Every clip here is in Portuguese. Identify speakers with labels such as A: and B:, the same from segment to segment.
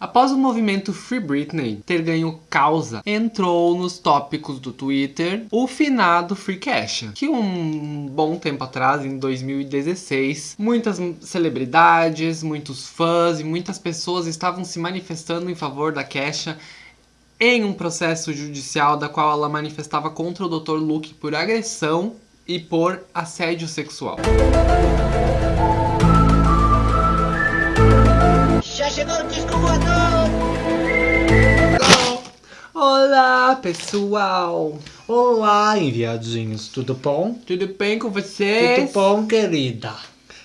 A: Após o movimento Free Britney ter ganho causa, entrou nos tópicos do Twitter o finado Free Cash, que um bom tempo atrás, em 2016, muitas celebridades, muitos fãs e muitas pessoas estavam se manifestando em favor da Kesha em um processo judicial da qual ela manifestava contra o Dr. Luke por agressão e por assédio sexual. Chegou o disco voador! Olá, pessoal!
B: Olá, enviadinhos, tudo bom?
A: Tudo bem com vocês?
B: Tudo bom, querida?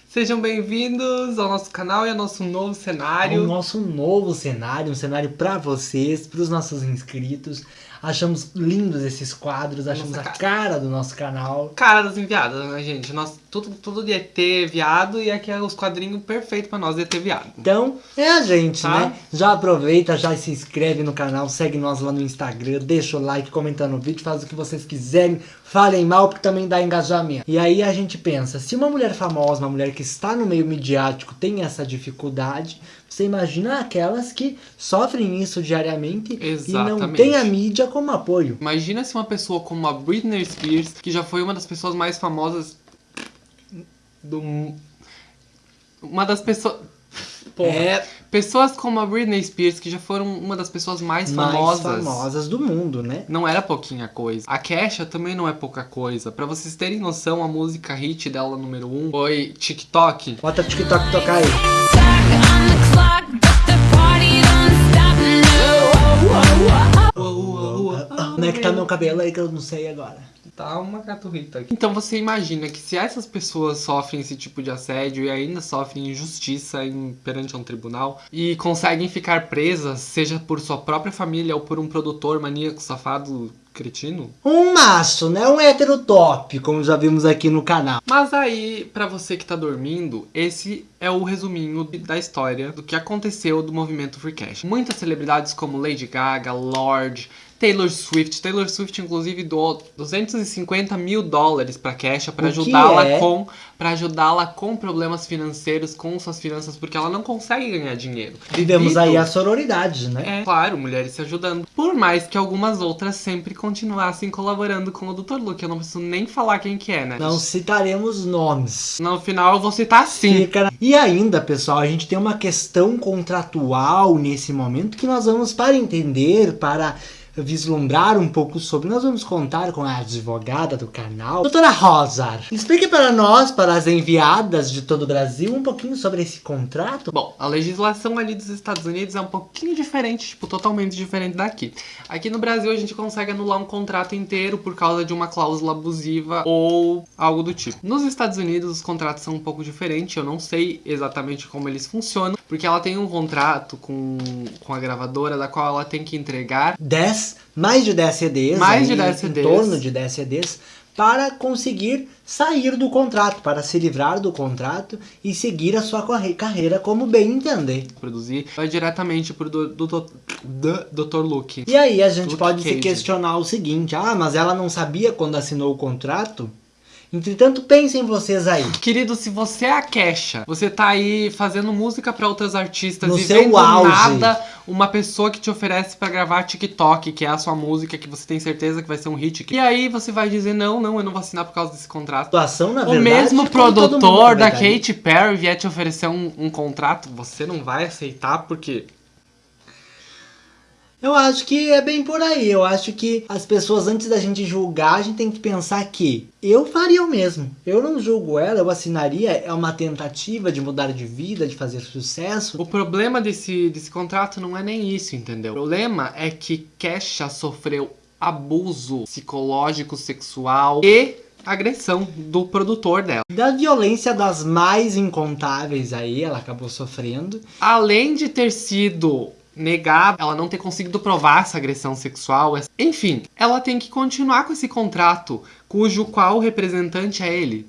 A: Sejam bem-vindos ao nosso canal e ao nosso novo cenário.
B: Ao nosso novo cenário, um cenário para vocês, para os nossos inscritos. Achamos lindos esses quadros, achamos Nossa, a cara do nosso canal.
A: Cara das enviadas, né, gente? Nós, tudo, tudo de ET viado e aqui é os quadrinhos perfeitos pra nós de ET viado.
B: Então, é a gente, tá? né? Já aproveita, já se inscreve no canal, segue nós lá no Instagram, deixa o like, comenta no vídeo, faz o que vocês quiserem, falem mal, porque também dá engajamento. E aí a gente pensa, se uma mulher famosa, uma mulher que está no meio midiático tem essa dificuldade, você imagina aquelas que sofrem isso diariamente Exatamente. e não tem a mídia como apoio.
A: Imagina se uma pessoa como a Britney Spears, que já foi uma das pessoas mais famosas do... Uma das pessoas... Porra. É... Pessoas como a Britney Spears, que já foram uma das pessoas mais famosas.
B: Mais famosas do mundo, né?
A: Não era pouquinha coisa. A Kesha também não é pouca coisa. Pra vocês terem noção, a música hit dela número 1 um, foi TikTok.
B: Bota TikTok tocar aí. Como é que tá meu cabelo aí que eu não sei agora?
A: Tá uma caturrita aqui. Então você imagina que se essas pessoas sofrem esse tipo de assédio e ainda sofrem injustiça em, perante um tribunal e conseguem ficar presas, seja por sua própria família ou por um produtor maníaco safado cretino?
B: Um maço, né? Um hétero top, como já vimos aqui no canal.
A: Mas aí, para você que tá dormindo, esse é o resuminho da história do que aconteceu do movimento Free Cash. Muitas celebridades como Lady Gaga, Lorde, Taylor Swift. Taylor Swift, inclusive, doou 250 mil dólares pra Kesha para ajudá-la é? com para ajudá-la com problemas financeiros, com suas finanças, porque ela não consegue ganhar dinheiro.
B: Vivemos aí a sororidade, né?
A: É, claro, mulheres se ajudando. Por mais que algumas outras sempre continuassem colaborando com o Dr. Luke. Eu não preciso nem falar quem que é, né?
B: Não citaremos nomes.
A: No final eu vou citar sim. Fica...
B: E ainda, pessoal, a gente tem uma questão contratual nesse momento que nós vamos para entender, para vislumbrar um pouco sobre, nós vamos contar com a advogada do canal, doutora Rosa. Explique para nós, para as enviadas de todo o Brasil, um pouquinho sobre esse contrato.
A: Bom, a legislação ali dos Estados Unidos é um pouquinho diferente, tipo, totalmente diferente daqui. Aqui no Brasil a gente consegue anular um contrato inteiro por causa de uma cláusula abusiva ou algo do tipo. Nos Estados Unidos os contratos são um pouco diferentes, eu não sei exatamente como eles funcionam, porque ela tem um contrato com, com a gravadora da qual ela tem que entregar
B: 10 mais de 10 CDs,
A: mais de 10 CDs.
B: em torno de 10 CDs, para conseguir sair do contrato, para se livrar do contrato e seguir a sua carreira como bem entender.
A: Produzir vai diretamente pro do, do, do, do Dr. Luke.
B: E aí a gente Luke pode Cage. se questionar o seguinte, ah, mas ela não sabia quando assinou o contrato? Entretanto, pensem vocês aí.
A: Querido, se você é a Kesha, você tá aí fazendo música para outros artistas
B: no
A: e
B: seu
A: vendo
B: auge.
A: nada uma pessoa que te oferece para gravar TikTok, que é a sua música, que você tem certeza que vai ser um hit. E aí você vai dizer, não, não, eu não vou assinar por causa desse contrato.
B: Situação, na
A: o
B: verdade,
A: mesmo produtor da Katy Perry vier te oferecer um, um contrato, você não vai aceitar porque
B: eu acho que é bem por aí. Eu acho que as pessoas, antes da gente julgar, a gente tem que pensar que eu faria o mesmo. Eu não julgo ela, eu assinaria. É uma tentativa de mudar de vida, de fazer sucesso.
A: O problema desse, desse contrato não é nem isso, entendeu? O problema é que Kesha sofreu abuso psicológico, sexual e agressão do produtor dela.
B: Da violência das mais incontáveis aí, ela acabou sofrendo.
A: Além de ter sido negar, ela não ter conseguido provar essa agressão sexual. Enfim, ela tem que continuar com esse contrato, cujo qual representante é ele.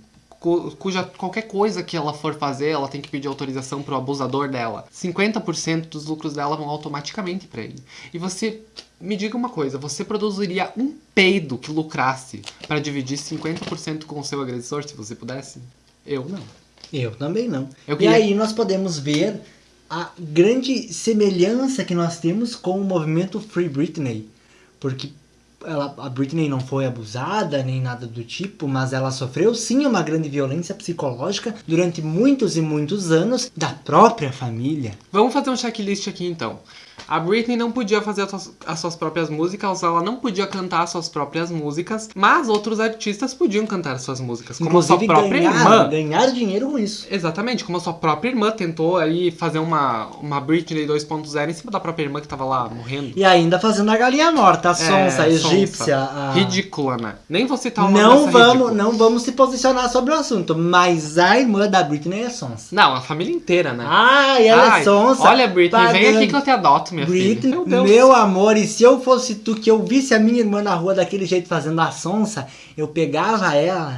A: Cuja qualquer coisa que ela for fazer, ela tem que pedir autorização pro abusador dela. 50% dos lucros dela vão automaticamente para ele. E você me diga uma coisa, você produziria um peido que lucrasse para dividir 50% com o seu agressor, se você pudesse? Eu não.
B: Eu também não. Eu queria... E aí nós podemos ver a grande semelhança que nós temos com o movimento Free Britney. Porque ela, a Britney não foi abusada nem nada do tipo, mas ela sofreu sim uma grande violência psicológica durante muitos e muitos anos da própria família.
A: Vamos fazer um checklist aqui então. A Britney não podia fazer as suas, as suas próprias músicas, ela não podia cantar as suas próprias músicas, mas outros artistas podiam cantar as suas músicas, como
B: Inclusive,
A: a sua própria
B: ganhar,
A: irmã.
B: ganhar dinheiro com isso.
A: Exatamente, como a sua própria irmã tentou aí fazer uma, uma Britney 2.0 em cima da própria irmã que tava lá morrendo.
B: E ainda fazendo a galinha morta, a
A: É,
B: sonsa, a egípcia. a-
A: Ridícula, né? Nem vou citar uma
B: Não vamos,
A: ridícula.
B: não vamos se posicionar sobre o assunto, mas a irmã da Britney é sonsa.
A: Não, a família inteira, né?
B: Ai, ela
A: Ai,
B: é sonsa.
A: Olha, Britney, vem
B: pagando.
A: aqui que eu te adoto, minha
B: Britney,
A: filha. Meu Deus.
B: meu amor, e se eu fosse tu que eu visse a minha irmã na rua daquele jeito fazendo a sonsa, eu pegava ela.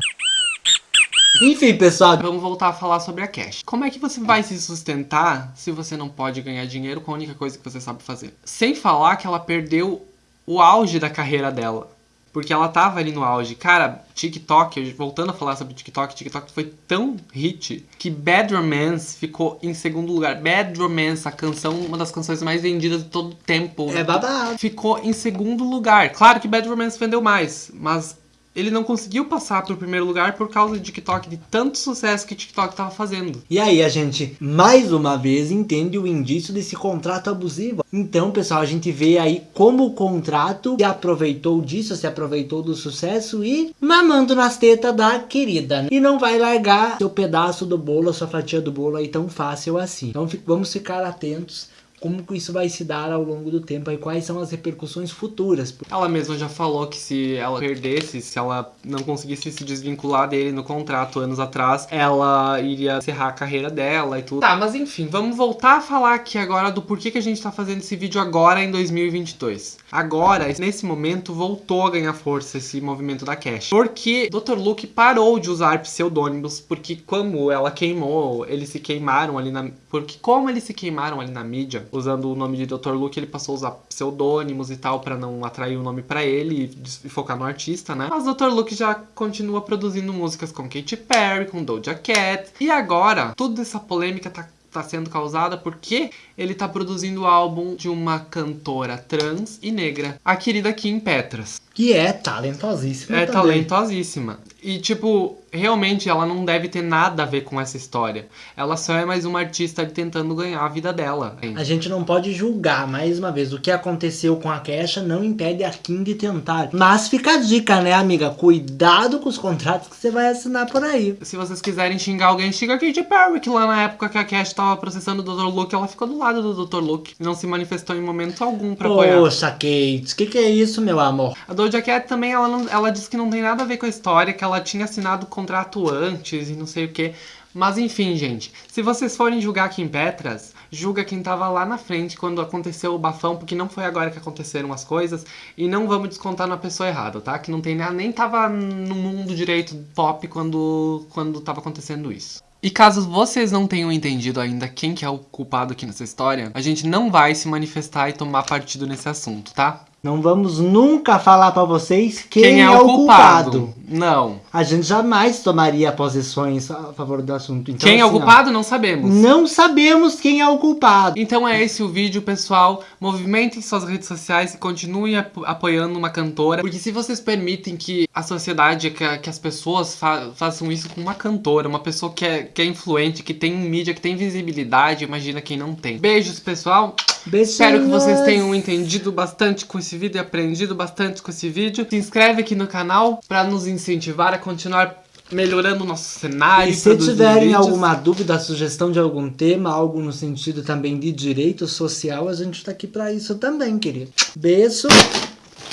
B: Enfim, pessoal,
A: Vamos voltar a falar sobre a Cash. Como é que você vai se sustentar se você não pode ganhar dinheiro com a única coisa que você sabe fazer? Sem falar que ela perdeu o auge da carreira dela. Porque ela tava ali no auge. Cara, TikTok, voltando a falar sobre TikTok, TikTok foi tão hit que Bad Romance ficou em segundo lugar. Bad Romance, a canção, uma das canções mais vendidas de todo o tempo.
B: é babado.
A: ficou em segundo lugar. Claro que Bad Romance vendeu mais, mas ele não conseguiu passar pro primeiro lugar por causa de TikTok, de tanto sucesso que TikTok tava fazendo.
B: E aí a gente, mais uma vez, entende o indício desse contrato abusivo. Então, pessoal, a gente vê aí como o contrato se aproveitou disso, se aproveitou do sucesso e mamando nas tetas da querida. né? E não vai largar seu pedaço do bolo, sua fatia do bolo aí tão fácil assim. Então vamos ficar atentos como que isso vai se dar ao longo do tempo e quais são as repercussões futuras.
A: Ela mesma já falou que se ela perdesse, se ela não conseguisse se desvincular dele no contrato anos atrás, ela iria encerrar a carreira dela e tudo. Tá, mas enfim, vamos voltar a falar aqui agora do porquê que a gente tá fazendo esse vídeo agora em 2022. Agora, nesse momento, voltou a ganhar força esse movimento da Cash. Porque Dr. Luke parou de usar pseudônimos, porque como ela queimou, eles se queimaram ali na. Porque como eles se queimaram ali na mídia, usando o nome de Dr. Luke, ele passou a usar pseudônimos e tal pra não atrair o nome pra ele e e focar no artista, né? Mas Dr. Luke já continua produzindo músicas com Katy Perry, com Doja Cat. E agora, toda essa polêmica tá tá sendo causada porque ele tá produzindo o álbum de uma cantora trans e negra, a querida Kim Petras.
B: Que é talentosíssima.
A: É
B: também.
A: talentosíssima. E, tipo, realmente ela não deve ter nada a ver com essa história. Ela só é mais uma artista tentando ganhar a vida dela.
B: A gente não pode julgar, mais uma vez, o que aconteceu com a Kesha não impede a Kim de tentar. Mas fica a dica, né, amiga? Cuidado com os contratos que você vai assinar por aí.
A: Se vocês quiserem xingar alguém, xinga a Katy Perry, que lá na época que a Cash tava processando o Dr. Luke, ela ficou do lado do Dr. Luke. Não se manifestou em momento algum pra apoiar.
B: Poxa, Kate, o que, que é isso, meu amor?
A: A Doja Cat também, ela, não, ela disse que não tem nada a ver com a história, que ela tinha assinado o contrato antes e não sei o que. Mas enfim, gente, se vocês forem julgar Kim Petras, julga quem tava lá na frente quando aconteceu o bafão, porque não foi agora que aconteceram as coisas, e não vamos descontar na pessoa errada, tá? Que não tem nem tava no mundo direito pop quando, quando tava acontecendo isso. E caso vocês não tenham entendido ainda quem que é o culpado aqui nessa história, a gente não vai se manifestar e tomar partido nesse assunto, tá?
B: Não vamos nunca falar pra vocês quem, é, o culpado.
A: Não.
B: A gente jamais tomaria posições a favor do assunto. Então,
A: quem é o
B: assim, ó,
A: culpado, não sabemos.
B: Não sabemos quem é o culpado.
A: Então é esse o vídeo, pessoal. Movimentem suas redes sociais e continuem ap- apoiando uma cantora. Porque se vocês permitem que a sociedade, que, a- que as pessoas fa- façam isso com uma cantora, uma pessoa que é, que é influente, que tem mídia, que tem visibilidade, imagina quem não tem. Beijos, pessoal.
B: Beijinhos.
A: Espero que vocês tenham entendido bastante com esse vídeo e aprendido bastante com esse vídeo. Se inscreve aqui no canal para nos incentivar a continuar melhorando o nosso cenário.
B: E se tiverem
A: vídeos.
B: alguma dúvida, sugestão de algum tema, algo no sentido também de direito social, a gente tá aqui pra isso também, querido. Beijo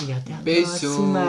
B: e até a
A: Beijo.
B: próxima.